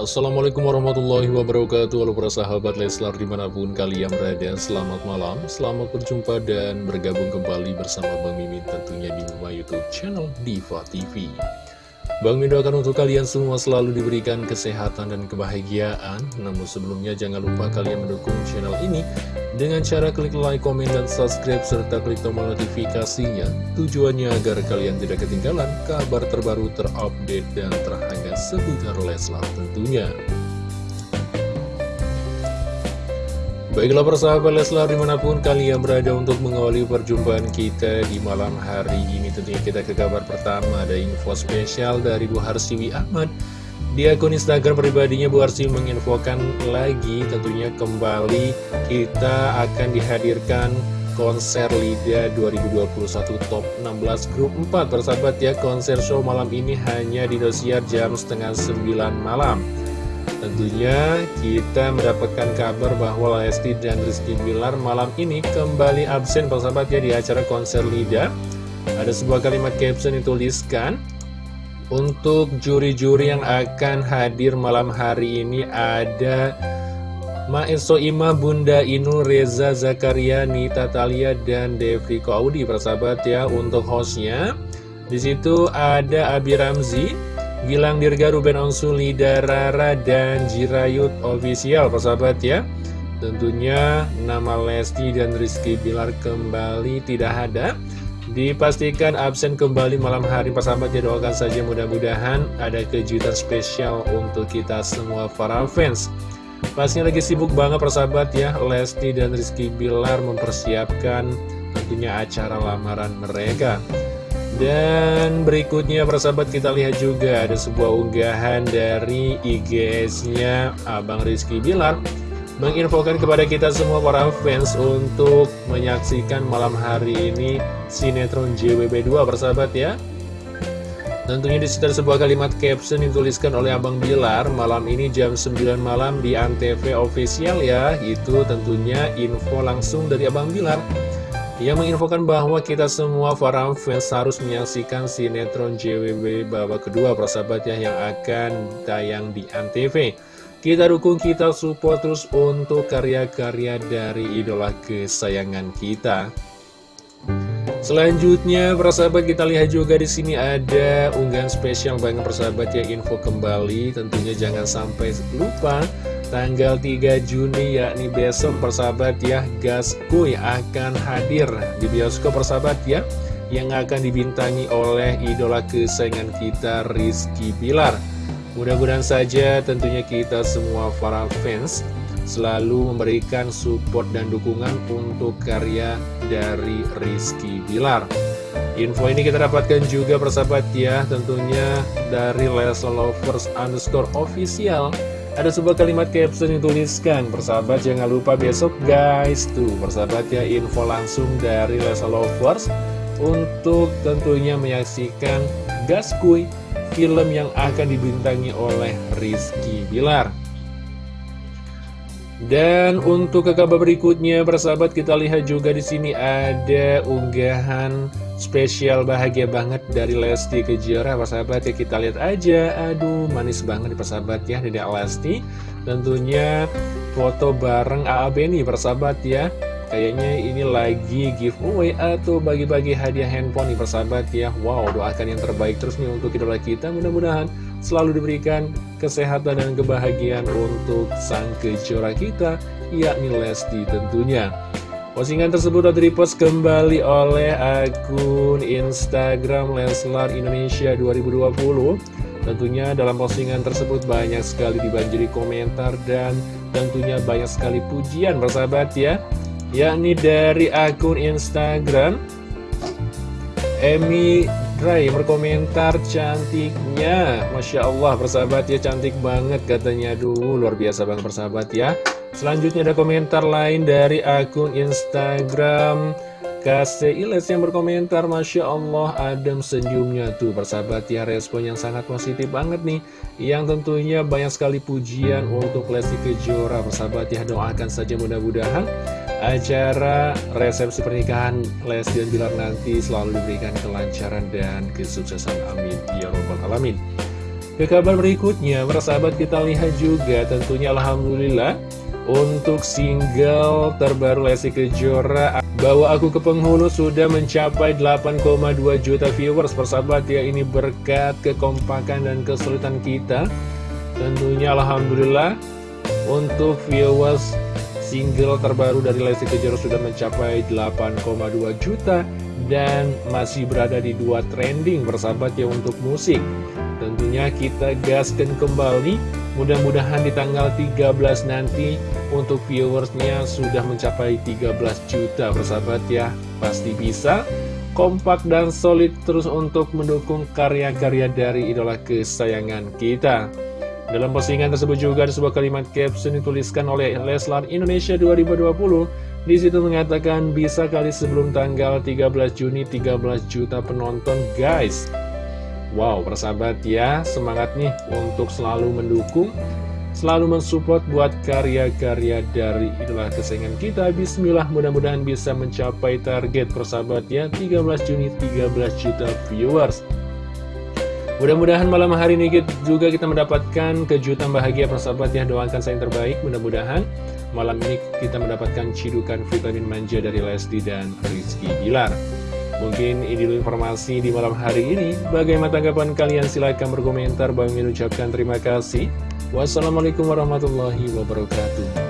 Assalamualaikum warahmatullahi wabarakatuh. Halo para sahabat Leslar di mana pun kalian berada Selamat malam, selamat berjumpa dan bergabung kembali bersama Bang Mimin tentunya di rumah youtube channel Diva TV Bang Mimin doakan untuk kalian semua selalu diberikan kesehatan dan kebahagiaan. Namun sebelumnya jangan lupa kalian mendukung channel ini Dengan cara klik like, komen, dan subscribe serta klik tombol notifikasinya. Tujuannya agar kalian tidak ketinggalan kabar terbaru terupdate dan terhangat seputar Leslar tentunya. Baiklah persahabat Leslar di mana pun kalian berada untuk mengawali perjumpaan kita di malam hari ini Tentunya kita ke kabar pertama. Ada info spesial dari Bu Harsiwi Ahmad. Di akun Instagram pribadinya Bu Harsiwi menginfokan lagi tentunya kembali kita akan dihadirkan konser LIDA 2021 Top 16 Grup 4 Persahabat ya konser show malam ini hanya di Dosiar jam setengah 9 malam. Tentunya kita mendapatkan kabar bahwa Lesti dan Rizky Bilar malam ini kembali absen. Persahabat ya di acara konser Lida Ada sebuah kalimat caption dituliskan Untuk juri-juri yang akan hadir malam hari ini ada Maeso Ima, Bunda Inul, Reza Zakaria, Nita Talia, dan Devi Koaudi persahabat ya untuk hostnya Di situ ada Abi Ramzi Gilang Dirga, Ruben Onsuli, Darara, dan Jirayut Official, persahabat ya. Tentunya nama Lesti dan Rizky Bilar kembali tidak ada. Dipastikan absen kembali malam hari persahabat ya doakan saja mudah-mudahan ada kejutan spesial untuk kita semua para fans. Pastinya lagi sibuk banget persahabat ya Lesti dan Rizky Bilar mempersiapkan tentunya acara lamaran mereka. Dan berikutnya persahabat kita lihat juga ada sebuah unggahan dari IGS-nya Abang Rizky Bilar Menginfokan kepada kita semua para fans untuk menyaksikan malam hari ini sinetron JWB2 persahabat ya Tentunya di sekitar sebuah kalimat caption dituliskan oleh Abang Bilar Malam ini jam 9 malam di Antv official ya Itu tentunya info langsung dari Abang Bilar yang menginfokan bahwa kita semua para fans harus menyaksikan sinetron JWB babak kedua persahabat ya yang akan tayang di ANTV. Kita dukung, kita support terus untuk karya-karya dari idola kesayangan kita. Selanjutnya, persahabat kita lihat juga di sini ada unggahan spesial banget persahabat ya info kembali. Tentunya jangan sampai lupa tanggal 3 Juni yakni besok persahabat ya Gaskuy akan hadir di bioskop persahabat ya yang akan dibintangi oleh idola kesayangan kita Rizky Bilar mudah-mudahan saja tentunya kita semua para fans selalu memberikan support dan dukungan untuk karya dari Rizky Bilar. Info ini kita dapatkan juga persahabat ya. Tentunya dari Leslie Lovers underscore official ada sebuah kalimat caption yang tuliskan Persahabat jangan lupa besok guys. Tuh persahabat ya. Info langsung dari Lesa Lovers Untuk tentunya menyaksikan Gaskuy Film yang akan dibintangi oleh Rizky Bilar dan untuk ke kabar berikutnya, persahabat kita lihat juga di sini ada unggahan spesial bahagia banget dari Lesti Kejora, persahabat ya kita lihat aja. Aduh, manis banget persahabat ya dari Lesti. Tentunya foto bareng AA Beni persahabat ya. Kayaknya ini lagi giveaway atau bagi-bagi hadiah handphone nih persahabat ya Wow doakan yang terbaik terus nih untuk idola kita Mudah-mudahan selalu diberikan kesehatan dan kebahagiaan untuk sang kejora kita Yakni Lesti tentunya. Postingan tersebut dipost kembali oleh akun Instagram Leslar Indonesia 2020 Tentunya dalam postingan tersebut banyak sekali dibanjiri komentar dan tentunya banyak sekali pujian persahabat ya. Yakni dari akun Instagram Emi Dray berkomentar cantiknya. Masya Allah persahabat ya cantik banget katanya. Duh luar biasa banget persahabat ya. Selanjutnya ada komentar lain dari akun Instagram Kasih Iles yang berkomentar Masya Allah adem senyumnya tuh. Persahabat ya respon yang sangat positif banget nih. Yang tentunya banyak sekali pujian untuk Lesti Kejora. Persahabat ya doakan saja mudah-mudahan Acara resepsi pernikahan Lesti dan Bilar nanti selalu diberikan kelancaran dan kesuksesan. Amin. Ya robbal alamin. Ke kabar berikutnya, persahabat kita lihat juga. Tentunya Alhamdulillah untuk single terbaru Lesti Kejora Bawa Aku ke Penghulu sudah mencapai 8,2 juta viewers. Persahabat ya ini berkat kekompakan dan kesulitan kita. Tentunya Alhamdulillah untuk viewers single terbaru dari Lesti Kejora sudah mencapai 8,2 juta dan masih berada di dua trending. Bersahabat ya untuk musik. Tentunya kita gaskan kembali, mudah-mudahan di tanggal 13 nanti untuk viewersnya sudah mencapai 13 juta bersahabat ya. Pasti bisa, kompak dan solid terus untuk mendukung karya-karya dari idola kesayangan kita. Dalam postingan tersebut juga ada sebuah kalimat caption dituliskan oleh Leslar Indonesia 2020 di situ mengatakan bisa kali sebelum tanggal 13 Juni 13 juta penonton guys Wow persahabat ya semangat nih untuk selalu mendukung Selalu mensupport buat karya-karya dari idola kesayangan kita. Bismillah mudah-mudahan bisa mencapai target persahabat ya 13 Juni 13 juta viewers. Mudah-mudahan malam hari ini juga kita mendapatkan kejutan bahagia persahabat ya. Doakan saya yang terbaik mudah-mudahan malam ini kita mendapatkan cidukan vitamin manja dari Lesti dan Rizky Gilar Mungkin ini dulu informasi di malam hari ini. Bagaimana tanggapan kalian? Silahkan berkomentar. Bang ucapkan terima kasih. Wassalamualaikum warahmatullahi wabarakatuh